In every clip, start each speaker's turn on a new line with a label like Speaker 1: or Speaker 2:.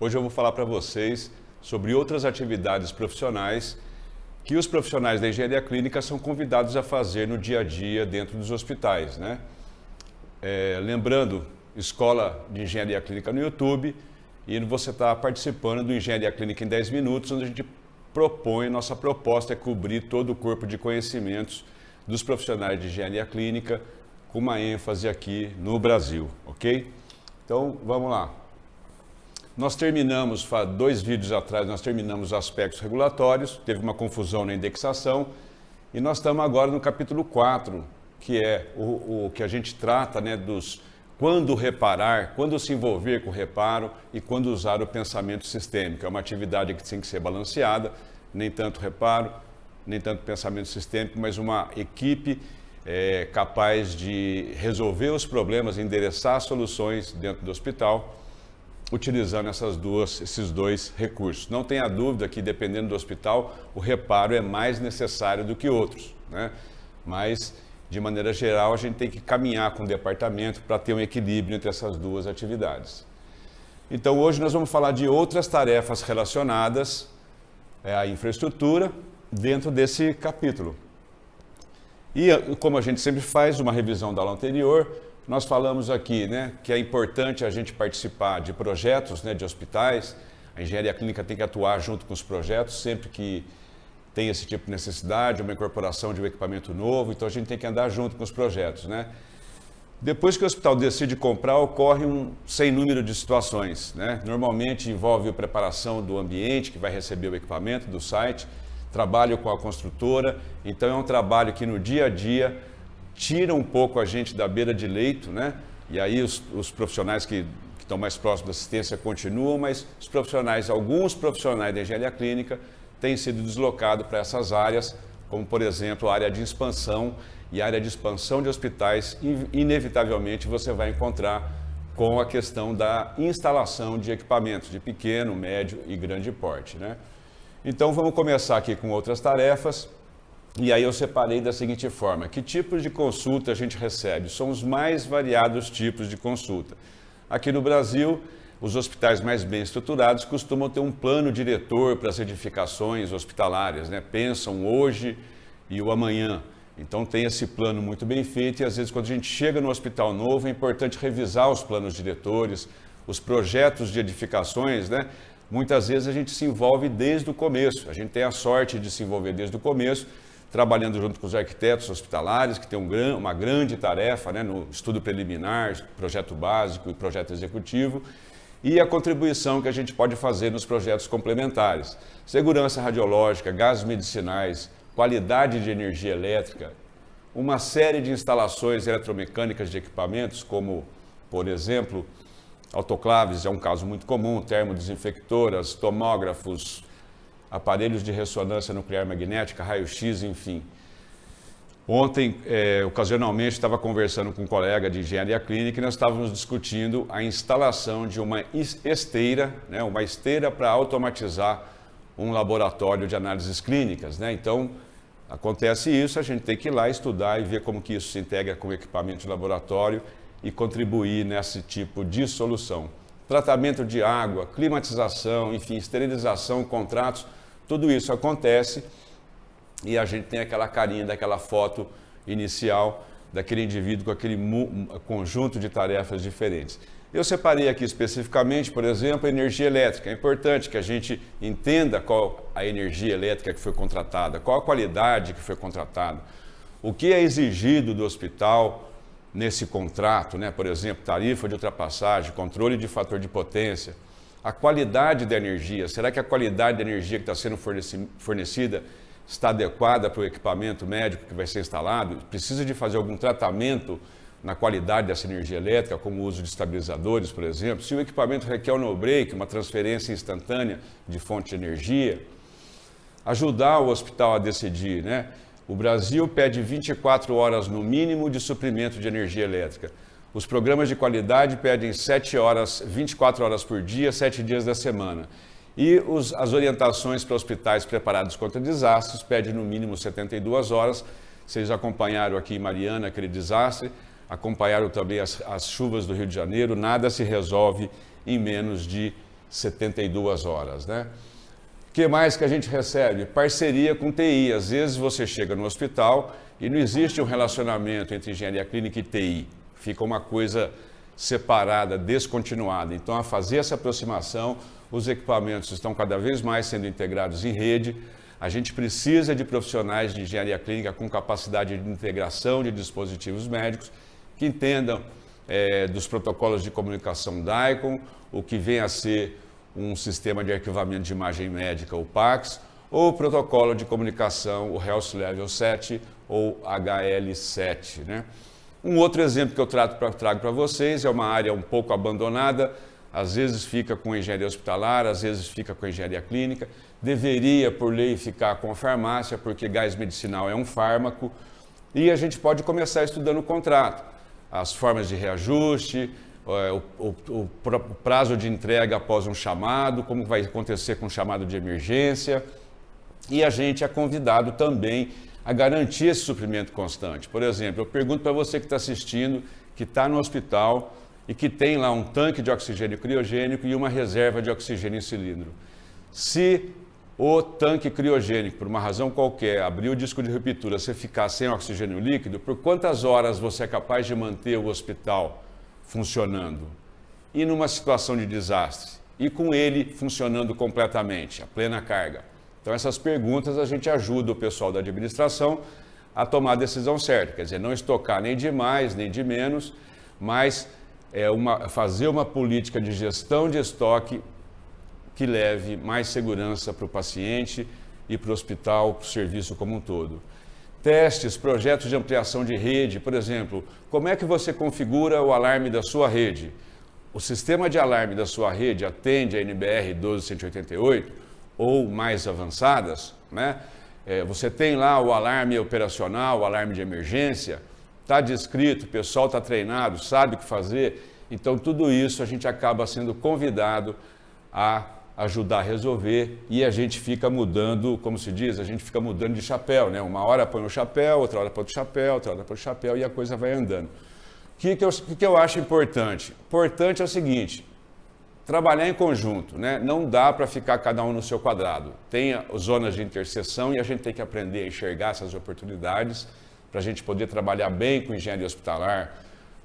Speaker 1: Hoje eu vou falar para vocês sobre outras atividades profissionais que os profissionais da engenharia clínica são convidados a fazer no dia a dia dentro dos hospitais. Né? É, lembrando, Escola de Engenharia Clínica no YouTube e você está participando do Engenharia Clínica em 10 minutos, onde a gente propõe, nossa proposta é cobrir todo o corpo de conhecimentos dos profissionais de engenharia clínica, com uma ênfase aqui no Brasil, ok? Então, vamos lá. Nós terminamos, dois vídeos atrás, nós terminamos os aspectos regulatórios, teve uma confusão na indexação, e nós estamos agora no capítulo 4, que é o, o que a gente trata né, dos quando reparar, quando se envolver com o reparo e quando usar o pensamento sistêmico. É uma atividade que tem que ser balanceada, nem tanto reparo, nem tanto pensamento sistêmico, mas uma equipe é, capaz de resolver os problemas, endereçar soluções dentro do hospital utilizando essas duas, esses dois recursos. Não tenha dúvida que, dependendo do hospital, o reparo é mais necessário do que outros. Né? Mas, de maneira geral, a gente tem que caminhar com o departamento para ter um equilíbrio entre essas duas atividades. Então, hoje nós vamos falar de outras tarefas relacionadas é, à infraestrutura dentro desse capítulo. E, como a gente sempre faz, uma revisão da aula anterior, nós falamos aqui né, que é importante a gente participar de projetos né, de hospitais, a engenharia clínica tem que atuar junto com os projetos sempre que tem esse tipo de necessidade, uma incorporação de um equipamento novo, então a gente tem que andar junto com os projetos. Né? Depois que o hospital decide comprar, ocorre um sem número de situações. Né? Normalmente envolve a preparação do ambiente que vai receber o equipamento, do site, trabalho com a construtora, então é um trabalho que no dia a dia tira um pouco a gente da beira de leito, né? E aí os, os profissionais que, que estão mais próximos da assistência continuam, mas os profissionais, alguns profissionais da engenharia clínica têm sido deslocados para essas áreas, como por exemplo a área de expansão e a área de expansão de hospitais, inevitavelmente você vai encontrar com a questão da instalação de equipamentos de pequeno, médio e grande porte. Né? Então vamos começar aqui com outras tarefas. E aí eu separei da seguinte forma, que tipos de consulta a gente recebe? São os mais variados tipos de consulta. Aqui no Brasil, os hospitais mais bem estruturados costumam ter um plano diretor para as edificações hospitalares, né? pensam hoje e o amanhã. Então tem esse plano muito bem feito e às vezes quando a gente chega no hospital novo é importante revisar os planos diretores, os projetos de edificações, né? Muitas vezes a gente se envolve desde o começo, a gente tem a sorte de se envolver desde o começo, trabalhando junto com os arquitetos hospitalares, que tem um, uma grande tarefa né, no estudo preliminar, projeto básico e projeto executivo, e a contribuição que a gente pode fazer nos projetos complementares. Segurança radiológica, gases medicinais, qualidade de energia elétrica, uma série de instalações eletromecânicas de equipamentos, como, por exemplo, autoclaves, é um caso muito comum, termodesinfectoras, tomógrafos, aparelhos de ressonância nuclear magnética, raio-x, enfim. Ontem, é, ocasionalmente, estava conversando com um colega de engenharia clínica e nós estávamos discutindo a instalação de uma esteira, né, uma esteira para automatizar um laboratório de análises clínicas. Né? Então, acontece isso, a gente tem que ir lá estudar e ver como que isso se integra com o equipamento de laboratório e contribuir nesse tipo de solução. Tratamento de água, climatização, enfim, esterilização, contratos, tudo isso acontece e a gente tem aquela carinha daquela foto inicial daquele indivíduo com aquele conjunto de tarefas diferentes. Eu separei aqui especificamente, por exemplo, a energia elétrica. É importante que a gente entenda qual a energia elétrica que foi contratada, qual a qualidade que foi contratada, o que é exigido do hospital nesse contrato, né? por exemplo, tarifa de ultrapassagem, controle de fator de potência, a qualidade da energia. Será que a qualidade da energia que está sendo fornecida está adequada para o equipamento médico que vai ser instalado? Precisa de fazer algum tratamento na qualidade dessa energia elétrica, como o uso de estabilizadores, por exemplo? Se o equipamento requer um no-break, uma transferência instantânea de fonte de energia, ajudar o hospital a decidir, né? O Brasil pede 24 horas no mínimo de suprimento de energia elétrica. Os programas de qualidade pedem 7 horas, 24 horas por dia, 7 dias da semana. E os, as orientações para hospitais preparados contra desastres pedem no mínimo 72 horas. Vocês acompanharam aqui em Mariana aquele desastre, acompanharam também as, as chuvas do Rio de Janeiro. Nada se resolve em menos de 72 horas, né? O que mais que a gente recebe? Parceria com TI. Às vezes você chega no hospital e não existe um relacionamento entre engenharia clínica e TI. Fica uma coisa separada, descontinuada. Então, a fazer essa aproximação, os equipamentos estão cada vez mais sendo integrados em rede. A gente precisa de profissionais de engenharia clínica com capacidade de integração de dispositivos médicos que entendam é, dos protocolos de comunicação DICOM, o que vem a ser um sistema de arquivamento de imagem médica, o PACS, ou o protocolo de comunicação, o Health Level 7 ou HL7. Né? Um outro exemplo que eu trago para vocês é uma área um pouco abandonada, às vezes fica com engenharia hospitalar, às vezes fica com engenharia clínica, deveria, por lei, ficar com a farmácia, porque gás medicinal é um fármaco, e a gente pode começar estudando o contrato, as formas de reajuste, é, o, o, o prazo de entrega após um chamado, como vai acontecer com um chamado de emergência, e a gente é convidado também a garantir esse suprimento constante. Por exemplo, eu pergunto para você que está assistindo, que está no hospital e que tem lá um tanque de oxigênio criogênico e uma reserva de oxigênio em cilindro. Se o tanque criogênico, por uma razão qualquer, abrir o disco de ruptura, você ficar sem oxigênio líquido, por quantas horas você é capaz de manter o hospital funcionando? E numa situação de desastre? E com ele funcionando completamente, a plena carga? Então, essas perguntas a gente ajuda o pessoal da administração a tomar a decisão certa, quer dizer, não estocar nem de mais, nem de menos, mas é uma, fazer uma política de gestão de estoque que leve mais segurança para o paciente e para o hospital, para o serviço como um todo. Testes, projetos de ampliação de rede, por exemplo, como é que você configura o alarme da sua rede? O sistema de alarme da sua rede atende a NBR 12188 ou mais avançadas, né? É, você tem lá o alarme operacional, o alarme de emergência, está descrito, o pessoal está treinado, sabe o que fazer. Então, tudo isso a gente acaba sendo convidado a ajudar a resolver e a gente fica mudando, como se diz, a gente fica mudando de chapéu, né? Uma hora põe o chapéu, outra hora põe o chapéu, outra hora põe o chapéu e a coisa vai andando. O que, que, eu, que, que eu acho importante? Importante é o seguinte: trabalhar em conjunto, né? Não dá para ficar cada um no seu quadrado. Tem zonas de interseção e a gente tem que aprender a enxergar essas oportunidades para a gente poder trabalhar bem com engenharia hospitalar,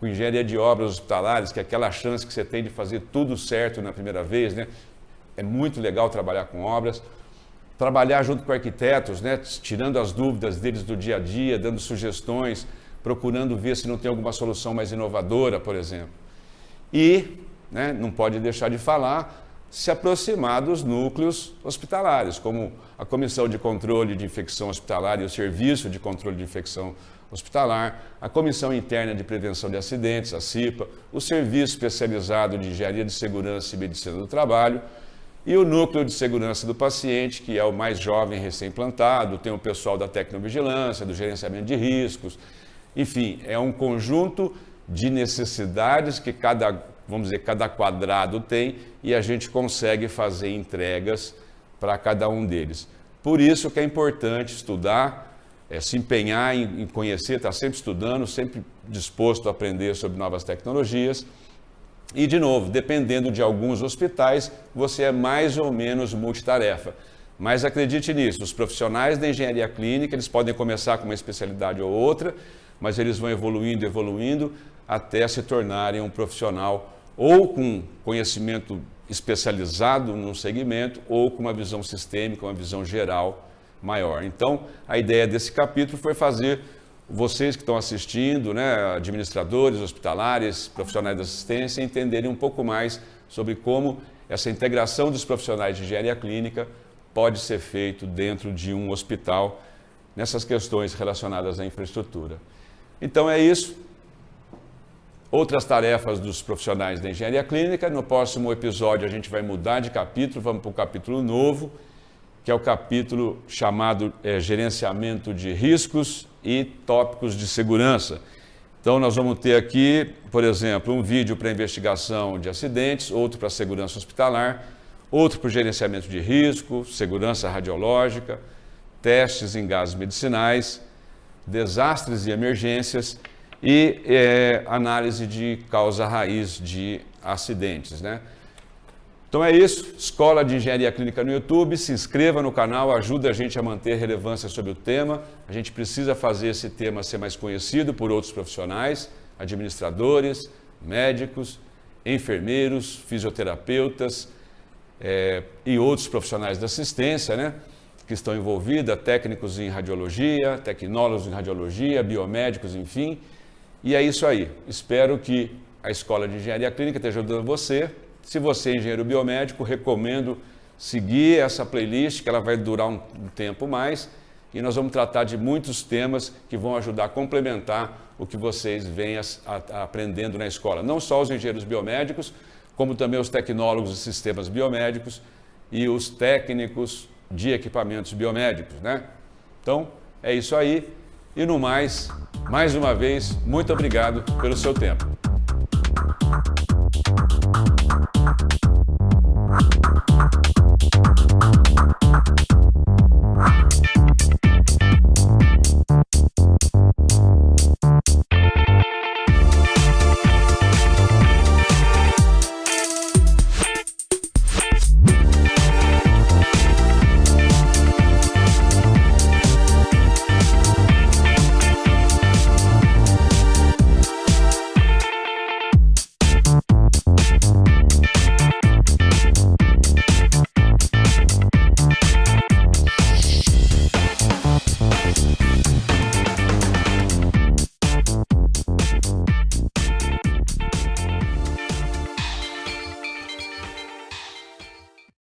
Speaker 1: com engenharia de obras hospitalares, que é aquela chance que você tem de fazer tudo certo na primeira vez, né? É muito legal trabalhar com obras. Trabalhar junto com arquitetos, né? Tirando as dúvidas deles do dia a dia, dando sugestões, procurando ver se não tem alguma solução mais inovadora, por exemplo. E né, não pode deixar de falar, se aproximar dos núcleos hospitalares, como a Comissão de Controle de Infecção Hospitalar e o Serviço de Controle de Infecção Hospitalar, a Comissão Interna de Prevenção de Acidentes, a CIPA, o Serviço Especializado de Engenharia de Segurança e Medicina do Trabalho e o Núcleo de Segurança do Paciente, que é o mais jovem recém-implantado, tem o pessoal da Tecnovigilância, do Gerenciamento de Riscos, enfim, é um conjunto de necessidades que cada vamos dizer, cada quadrado tem e a gente consegue fazer entregas para cada um deles. Por isso que é importante estudar, é, se empenhar em, em conhecer, estar tá sempre estudando, sempre disposto a aprender sobre novas tecnologias. E, de novo, dependendo de alguns hospitais, você é mais ou menos multitarefa. Mas acredite nisso, os profissionais da engenharia clínica, eles podem começar com uma especialidade ou outra, mas eles vão evoluindo, evoluindo, até se tornarem um profissional ou com conhecimento especializado num segmento ou com uma visão sistêmica, uma visão geral maior. Então, a ideia desse capítulo foi fazer vocês que estão assistindo, né, administradores hospitalares, profissionais de assistência, entenderem um pouco mais sobre como essa integração dos profissionais de engenharia clínica pode ser feito dentro de um hospital nessas questões relacionadas à infraestrutura. Então é isso. Outras tarefas dos profissionais da engenharia clínica. No próximo episódio a gente vai mudar de capítulo, vamos para o capítulo novo, que é o capítulo chamado é, Gerenciamento de Riscos e Tópicos de Segurança. Então nós vamos ter aqui, por exemplo, um vídeo para investigação de acidentes, outro para segurança hospitalar, outro para gerenciamento de risco, segurança radiológica, testes em gases medicinais, desastres e emergências e é, análise de causa raiz de acidentes. Né? Então é isso, Escola de Engenharia Clínica no YouTube, se inscreva no canal, ajuda a gente a manter relevância sobre o tema. A gente precisa fazer esse tema ser mais conhecido por outros profissionais, administradores, médicos, enfermeiros, fisioterapeutas é, e outros profissionais da assistência, né? Que estão envolvidos, técnicos em radiologia, tecnólogos em radiologia, biomédicos, enfim. E é isso aí. Espero que a Escola de Engenharia Clínica esteja ajudando você se você é engenheiro biomédico, recomendo seguir essa playlist, que ela vai durar um, tempo mais, e nós vamos tratar de muitos temas que vão ajudar a complementar o que vocês vêm aprendendo na escola. Não só os engenheiros biomédicos, como também os tecnólogos de sistemas biomédicos e os técnicos de equipamentos biomédicos, né? Então, é isso aí. E no mais, mais uma vez, muito obrigado pelo seu tempo.